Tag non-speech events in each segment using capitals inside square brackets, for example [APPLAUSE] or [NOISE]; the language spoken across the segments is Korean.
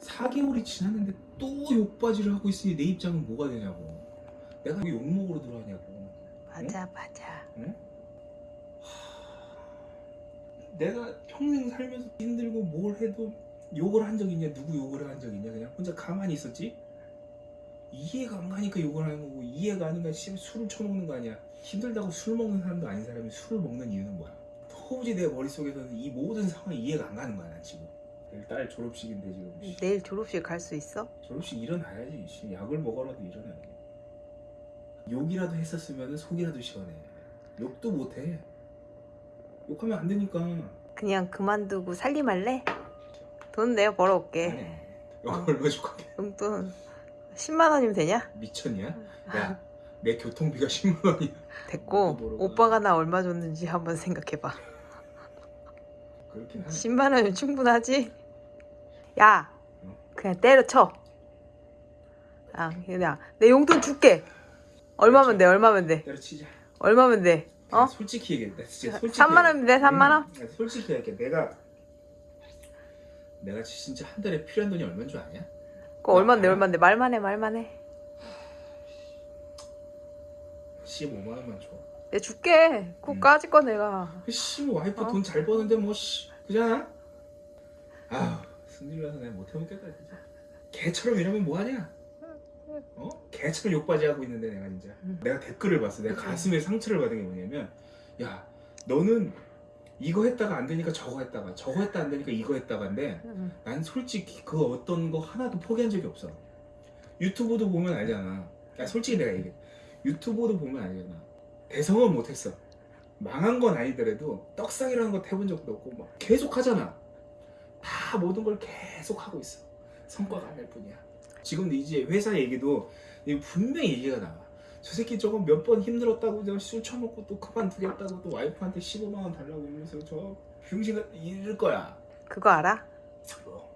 4개월이 지났는데 또 욕바지를 하고 있으니 내 입장은 뭐가 되냐고. 내가 왜 욕먹으러 들어가냐고. 맞아 맞아. 내가 평생 살면서 힘들고 뭘 해도 욕을 한 적 있냐 누구 욕을 한 적 있냐 그냥 혼자 가만히 있었지? 이해가 안 가니까 욕을 하는 거고 이해가 안 가니까 씨, 술을 처먹는 거 아니야. 힘들다고 술 먹는 사람도 아닌 사람이 술을 먹는 이유는 뭐야? 도무지 내 머릿속에서는 이 모든 상황이 이해가 안 가는 거야 난 지금 내일 딸 졸업식인데 지금 씨. 내일 졸업식 갈 수 있어? 졸업식 일어나야지 씨. 약을 먹어라도 일어나야지 욕이라도 했었으면 속이라도 시원해 욕도 못해 욕하면 안 되니까 그냥 그만두고 살림할래? 돈 내가 벌어올게 아니 욕 얼마 줄 건데 용돈 10만 원이면 되냐? 미쳤냐? 야, 내 교통비가 [LAUGHS] 10만 원이야. 됐고 오빠가 나 얼마 줬는지 한번 생각해봐 그렇긴 하네. 10만 원이면 충분하지? 야 응? 그냥 때려쳐 아 그냥 내 용돈 줄게 얼마면 돼 얼마면 돼 때려치자. 얼마면 돼 어? 솔직히 얘기해. 진짜 솔직히. 3만 원이면 돼 3만 원? 응, 솔직히 얘기해. 내가 내가 진짜 한 달에 필요한 돈이 얼마인 줄 아냐? 그거 얼만데 얼만데 말만 해 말만 해 15만 원만 줘. 내가 줄게 그거 응. 까짓 거 내가 씨, 뭐 와이프 어? 돈 잘 버는데 뭐 씨, 그잖아. 아휴, 승질나서 내가 못 해먹겠다 진짜. 개처럼 이러면 뭐 하냐? 어? 개처럼 욕바지 하고 있는데 내가 진짜. 응. 내가 댓글을 봤어. 내가 가슴에 상처를 받은 게 뭐냐면, 야, 너는 이거 했다가 안 되니까 저거 했다가, 저거 했다 안 되니까 이거 했다가인데, 응. 난 솔직히 그 어떤 거 하나도 포기한 적이 없어. 유튜브도 보면 알잖아. 야, 솔직히 내가 얘기해. 유튜브도 보면 알잖아. 대성은 못했어. 망한 건 아니더라도 떡상이라는 거 해본 적도 없고 막 계속 하잖아. 다 모든 걸 계속 하고 있어. 성과가 안 날 뿐이야. 지금도 이제 회사 얘기도 분명히 얘기가 나와. 저 새끼 저거 몇 번 힘들었다고 내가 술 처먹고 또 그만두겠다고 또 와이프한테 15만 원 달라고 이러면서 저 병신가 이럴 거야. 그거 알아? 뭐,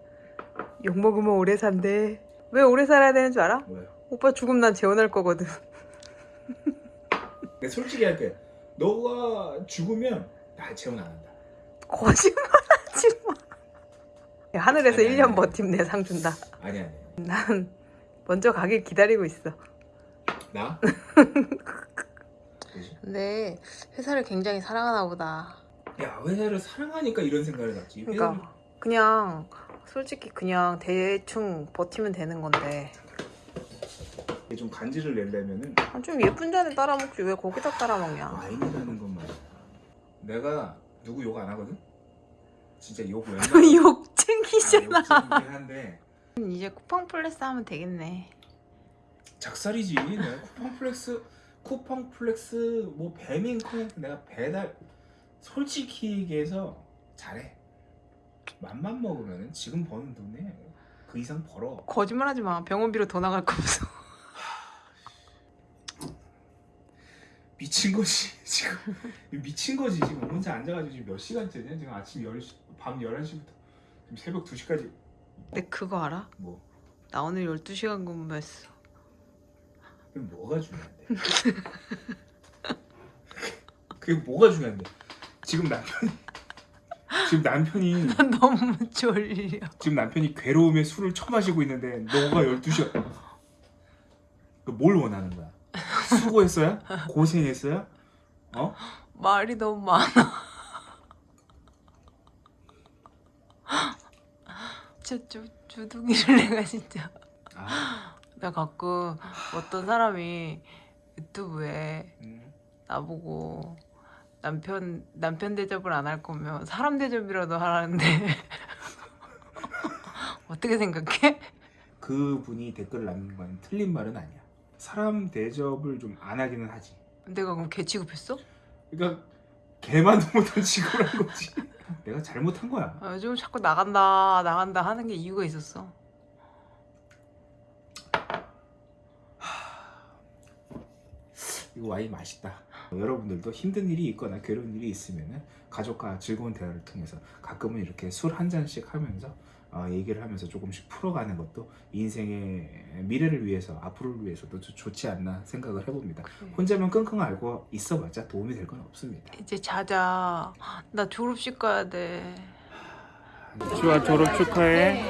욕 먹으면 오래 산대 왜 오래 살아야 되는 줄 알아? 뭐예요? 오빠 죽으면 난 재혼할 거거든 내가 솔직히 할게. 너가 죽으면 나 재혼 안 한다. 거짓말하지 마 야, 하늘에서 아니, 1년 아니. 내상 준다 아니 아니. 난 먼저 가길 기다리고 있어 나? [LAUGHS] 근데 회사를 굉장히 사랑하나 보다 야 회사를 사랑하니까 이런 생각을 갖지. 회사를 그러니까 그냥 솔직히 그냥 대충 버티면 되는 건데 좀 간지를 내려면은 아, 좀 예쁜 잔에 따라 먹지 왜 거기다 따라 먹냐 와인이라는 것만. 내가 누구 욕 안 하거든. 진짜 욕 웬만. [LAUGHS] 욕 쟁이잖아. 욕쟁이긴 한데. 이제 쿠팡 플렉스 하면 되겠네. 작살이지. 내가 쿠팡 플렉스, 쿠팡 플렉스, 뭐 배민 커넥트 내가 배달 솔직히 얘기해서 잘해. 맘만 먹으면은 지금 버는 돈에 그 이상 벌어. 거짓말하지 마. 병원비로 더 나갈 거 없어. [LAUGHS] 미친 거지 지금. 미친 거지. 지금 혼자 앉아가지고 지금 몇 시간째냐? 지금 아침 10시 밤 11시부터 지금 새벽 2시까지. 근데 그거 알아? 뭐? 나 오늘 12시간 근무했어. 그게 뭐가 중요한데? [LAUGHS] 그게 뭐가 중요한데? 지금 남편이 지금 남편이 [LAUGHS] 난 너무 졸려. 지금 남편이 괴로움에 술을 처마시고 있는데 너가 12시간. 뭘 원하는 거야? 수고했어요? 고생했어요? 어? 말이 너무 많아 진짜 주, 주둥이를 내가 진짜 아, 나 가끔 어떤 사람이 유튜브에 음. 나보고 남편 남편 대접을 안 할 거면 사람 대접이라도 하라는데 [LAUGHS] 어떻게 생각해? 그 분이 댓글을 남긴 건 틀린 말은 아니야 사람 대접을 좀 안 하기는 하지 내가 그럼 개 취급했어? 그러니까 개만도 못한 직업을 한 거지. 내가 잘못한 거야. 아, 요즘 자꾸 나간다 나간다 하는 게 이유가 있었어. 이거 와인 맛있다. 여러분들도 힘든 일이 있거나 괴로운 일이 있으면 가족과 즐거운 대화를 통해서 가끔은 이렇게 술 한 잔씩 하면서 어, 얘기를 하면서 조금씩 풀어가는 것도 인생의 미래를 위해서 앞으로를 위해서도 좋- 좋지 않나 생각을 해봅니다. 혼자만 끙끙 앓고 있어봤자 도움이 될 건 없습니다. 이제 자자. 나 졸업식 가야 돼. 주아 졸업 축하해.